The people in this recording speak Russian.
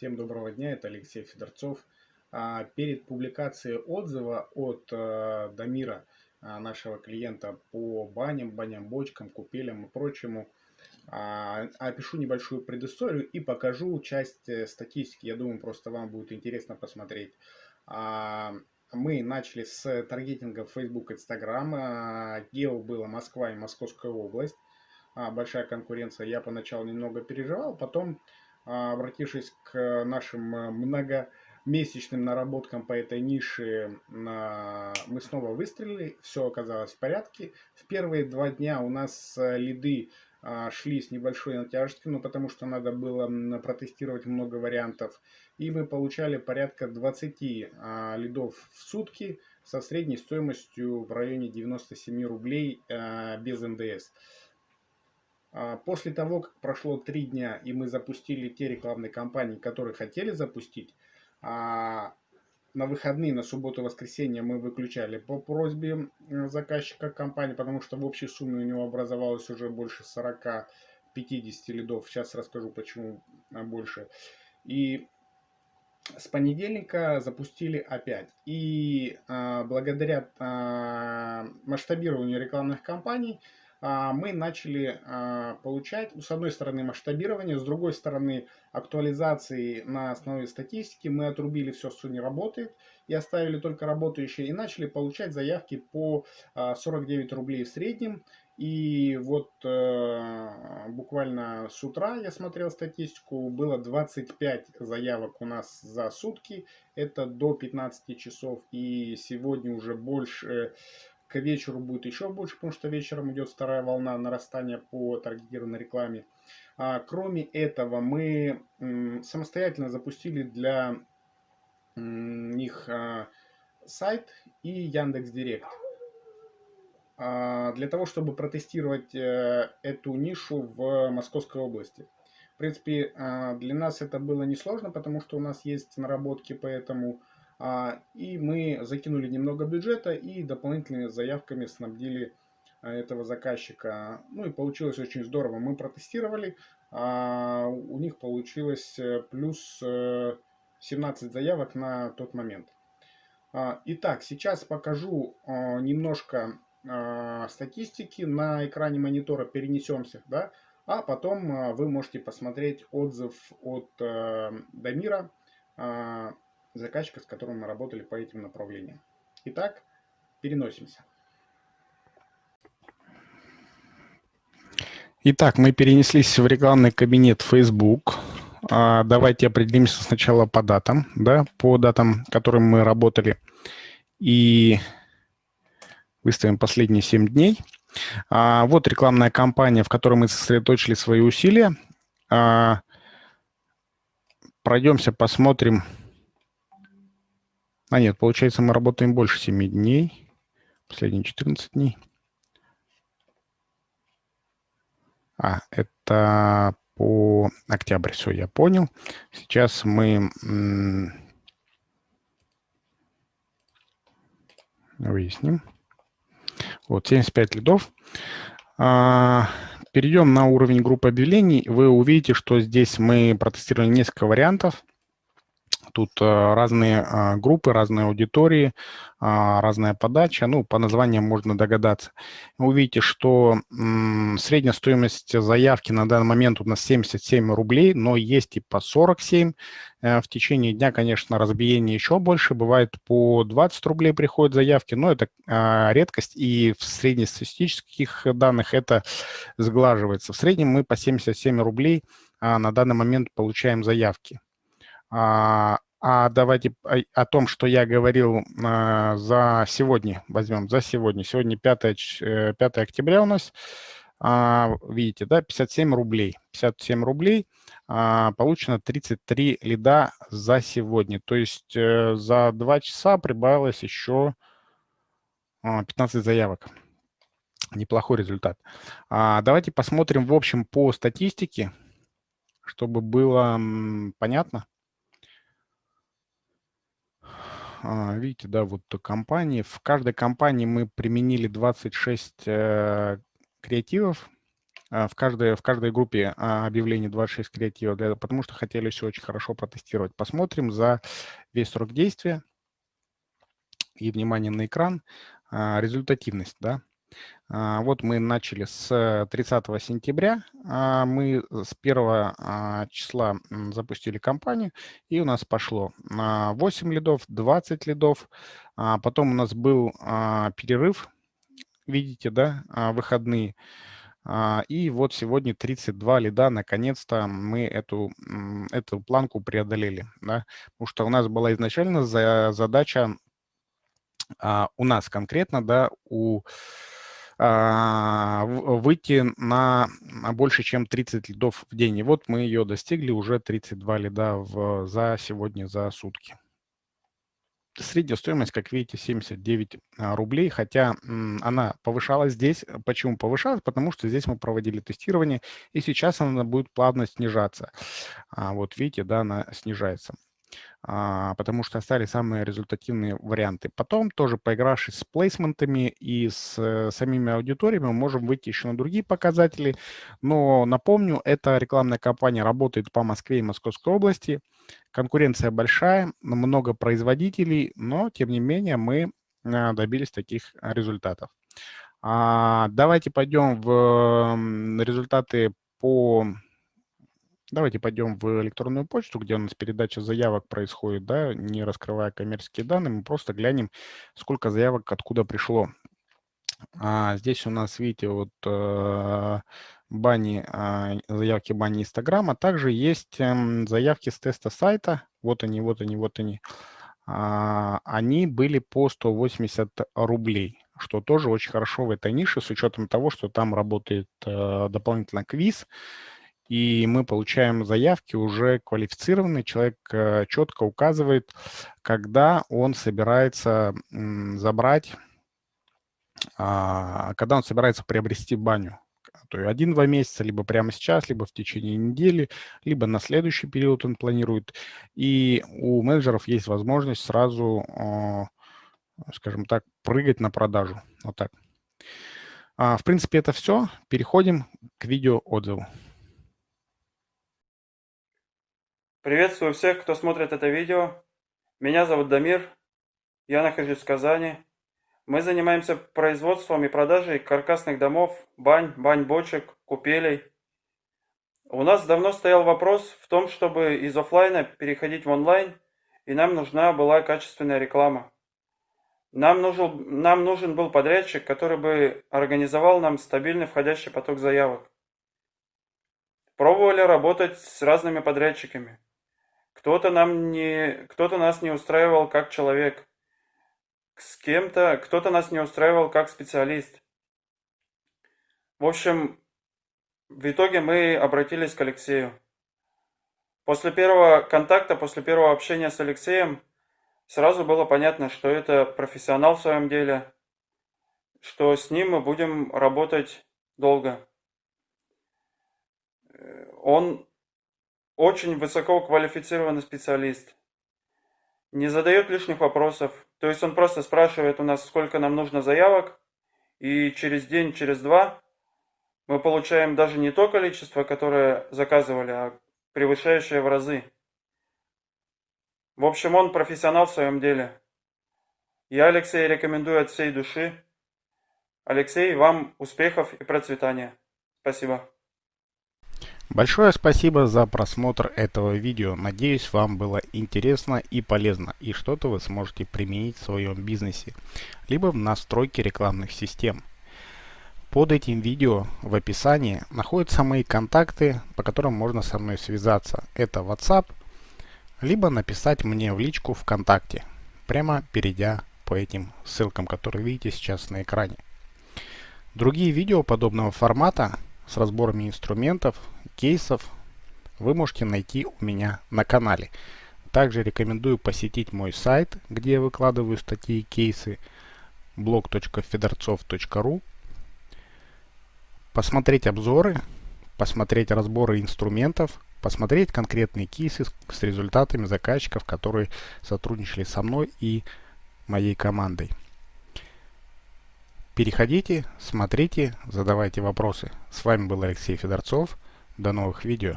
Всем доброго дня, это Алексей Федорцов. А, перед публикацией отзыва от э, Дамира, а, нашего клиента по баням, баням, бочкам, купелям и прочему, а, опишу небольшую предысторию и покажу часть э, статистики. Я думаю, просто вам будет интересно посмотреть. Мы начали с таргетинга Facebook, Instagram. Гео было Москва и Московская область. Большая конкуренция. Я поначалу немного переживал, потом обратившись к нашим э, многомесячным наработкам по этой нише, мы снова выстрелили, все оказалось в порядке. В первые два дня у нас э, лиды а, шли с небольшой натяжкой, ну потому что надо было протестировать много вариантов. И мы получали порядка 20 а, лидов в сутки со средней стоимостью в районе 97 рублей без НДС. А, после того, как прошло три дня, и мы запустили те рекламные кампании, которые хотели запустить, а, на выходные, на субботу воскресенье мы выключали по просьбе заказчика компании, потому что в общей сумме у него образовалось уже больше 40-50 лидов. Сейчас расскажу, почему больше. И с понедельника запустили опять. И а, благодаря а, масштабированию рекламных кампаний а, мы начали а, получать, с одной стороны, масштабирование, с другой стороны, актуализации на основе статистики. Мы отрубили все, что не работает, и оставили только работающие, и начали получать заявки по 49 а, рублей в среднем. И вот э, буквально с утра я смотрел статистику, было 25 заявок у нас за сутки, это до 15 часов, и сегодня уже больше к вечеру будет еще больше, потому что вечером идет вторая волна нарастания по таргетированной рекламе. А, кроме этого, мы самостоятельно запустили для них а, сайт и Яндекс Директ. А, для того, чтобы протестировать э, эту нишу в Московской области. В принципе, а, для нас это было несложно, потому что у нас есть наработки по этому а, и мы закинули немного бюджета и дополнительными заявками снабдили а, этого заказчика. Ну и получилось очень здорово. Мы протестировали, а у них получилось э, плюс 17 э, заявок на тот момент. Итак, сейчас покажу немножко статистики. На экране монитора перенесемся, да, а потом вы можете посмотреть отзыв от э, Дамира заказчика, с которым мы работали по этим направлениям. Итак, переносимся. Итак, мы перенеслись в рекламный кабинет Facebook. А, давайте определимся сначала по датам, да, по датам, которым мы работали. И выставим последние 7 дней. А, вот рекламная кампания, в которой мы сосредоточили свои усилия. А, пройдемся, посмотрим, а нет, получается, мы работаем больше 7 дней. Последние 14 дней. А, это по октябрь, все, я понял. Сейчас мы выясним. Вот, 75 лидов. А, перейдем на уровень группы объявлений. Вы увидите, что здесь мы протестировали несколько вариантов. Тут э, разные а, группы, разные аудитории, а, разная подача. Ну, по названиям можно догадаться. Вы увидите, что средняя стоимость заявки на данный момент у нас 77 рублей, но есть и по 47. Э, в течение дня, конечно, разбиение еще больше. Бывает по 20 рублей приходят заявки, но это а, редкость. И в среднестатистических данных это сглаживается. В среднем мы по 77 рублей на данный момент получаем заявки. А, а давайте о том, что я говорил а, за сегодня, возьмем за сегодня. Сегодня 5, 5 э, октября у нас. А, видите, да, 57 рублей. 57 рублей а, получено 33 лида за сегодня. То есть э, за 2 часа прибавилось еще 15 а, заявок. Неплохой результат. А, давайте посмотрим в общем по статистике, чтобы было понятно. А, видите, да, вот компании. В каждой компании мы применили 26 э, креативов. а, в каждой, в каждой группе а, объявлений 26 креатива, для, потому что хотели все очень хорошо протестировать. Посмотрим за весь срок действия и внимание на экран, а, результативность, да. Вот мы начали с 30 сентября, мы с 1 числа запустили кампанию, и у нас пошло 8 лидов, 20 лидов, потом у нас был перерыв, видите, да, выходные, а, и вот сегодня 32 лида, наконец-то мы эту, эту планку преодолели. Да? Потому что у нас была изначально задача, а, у нас конкретно, да, у, а, выйти на больше, чем 30 лидов в день. И вот мы ее достигли, уже 32 лида в, за сегодня, за сутки. Средняя стоимость, как видите, 79 а, рублей, хотя она повышалась здесь. Почему повышалась? Потому что здесь мы проводили тестирование, и сейчас она будет плавно снижаться. А вот видите, да, она снижается. А, потому что остались самые результативные варианты. Потом, тоже поигравшись с плейсментами и с э, самими аудиториями, мы можем выйти еще на другие показатели. Но напомню, эта рекламная кампания работает по Москве и Московской области. Конкуренция большая, много производителей, но, тем не менее, мы а, добились таких результатов. А, давайте пойдем в результаты по Давайте пойдем в электронную почту, где у нас передача заявок происходит, да, не раскрывая коммерческие данные, мы просто глянем, сколько заявок откуда пришло. А здесь у нас, видите, вот э, бани, э, заявки бани Инстаграма. Также есть э, заявки с теста сайта. Вот они, вот они, вот они. А, они были по 180 рублей, что тоже очень хорошо в этой нише, с учетом того, что там работает э, дополнительно квиз и мы получаем заявки уже квалифицированные. Человек э, четко указывает, когда он собирается забрать, а, когда он собирается приобрести баню. То есть один-два месяца, либо прямо сейчас, либо в течение недели, либо на следующий период он планирует. И у менеджеров есть возможность сразу, а, скажем так, прыгать на продажу. Вот так. А, в принципе, это все. Переходим к видео отзыву. Приветствую всех, кто смотрит это видео. Меня зовут Дамир, я нахожусь в Казани. Мы занимаемся производством и продажей каркасных домов, бань, бань-бочек, купелей. У нас давно стоял вопрос в том, чтобы из офлайна переходить в онлайн, и нам нужна была качественная реклама. Нам нужен, нам нужен был подрядчик, который бы организовал нам стабильный входящий поток заявок. Пробовали работать с разными подрядчиками. Кто-то нам не, кто-то нас не устраивал как человек. С кем-то, кто-то нас не устраивал как специалист. В общем, в итоге мы обратились к Алексею. После первого контакта, после первого общения с Алексеем, сразу было понятно, что это профессионал в своем деле, что с ним мы будем работать долго. Он очень высококвалифицированный специалист. Не задает лишних вопросов. То есть он просто спрашивает у нас, сколько нам нужно заявок. И через день, через два мы получаем даже не то количество, которое заказывали, а превышающее в разы. В общем, он профессионал в своем деле. Я Алексей рекомендую от всей души. Алексей, вам успехов и процветания. Спасибо. Большое спасибо за просмотр этого видео. Надеюсь, вам было интересно и полезно, и что-то вы сможете применить в своем бизнесе, либо в настройке рекламных систем. Под этим видео в описании находятся мои контакты, по которым можно со мной связаться. Это WhatsApp, либо написать мне в личку ВКонтакте, прямо перейдя по этим ссылкам, которые видите сейчас на экране. Другие видео подобного формата с разборами инструментов, кейсов вы можете найти у меня на канале. Также рекомендую посетить мой сайт, где я выкладываю статьи и кейсы blog.fedorцов.ru посмотреть обзоры, посмотреть разборы инструментов, посмотреть конкретные кейсы с результатами заказчиков, которые сотрудничали со мной и моей командой. Переходите, смотрите, задавайте вопросы. С вами был Алексей Федорцов. До новых видео.